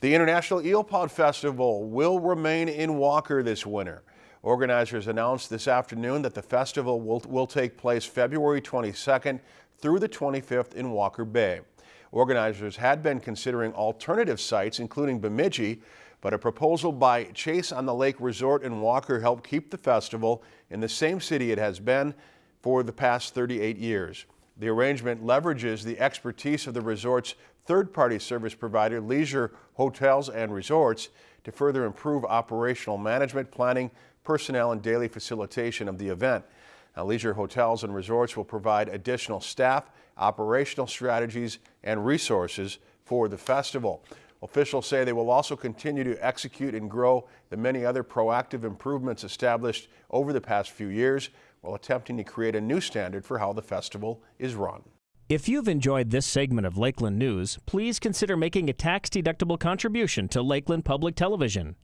The International Eel Pout Festival will remain in Walker this winter. Organizers announced this afternoon that the festival will, will take place February 22nd through the 25th in Walker Bay. Organizers had been considering alternative sites, including Bemidji, but a proposal by Chase on the Lake Resort in Walker helped keep the festival in the same city it has been for the past 38 years. The arrangement leverages the expertise of the resort's third-party service provider, Leisure Hotels and Resorts, to further improve operational management, planning, personnel, and daily facilitation of the event. Now, Leisure Hotels and Resorts will provide additional staff, operational strategies, and resources for the festival. Officials say they will also continue to execute and grow the many other proactive improvements established over the past few years while attempting to create a new standard for how the festival is run. If you've enjoyed this segment of Lakeland News, please consider making a tax-deductible contribution to Lakeland Public Television.